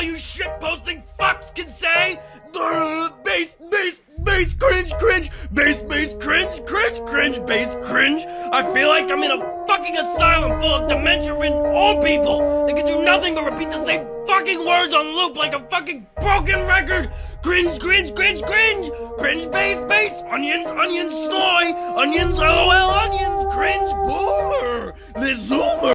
All you shit posting fucks can say. Base base base cringe, cringe, base base cringe, cringe, cringe, base cringe. I feel like I'm in a fucking asylum full of dementia-ridden old people. They can do nothing but repeat the same fucking words on loop like a fucking broken record. Cringe, cringe, cringe, cringe, cringe, base base onions, onions, snoy, onions, lol, onions, cringe, boomer, the zoomer.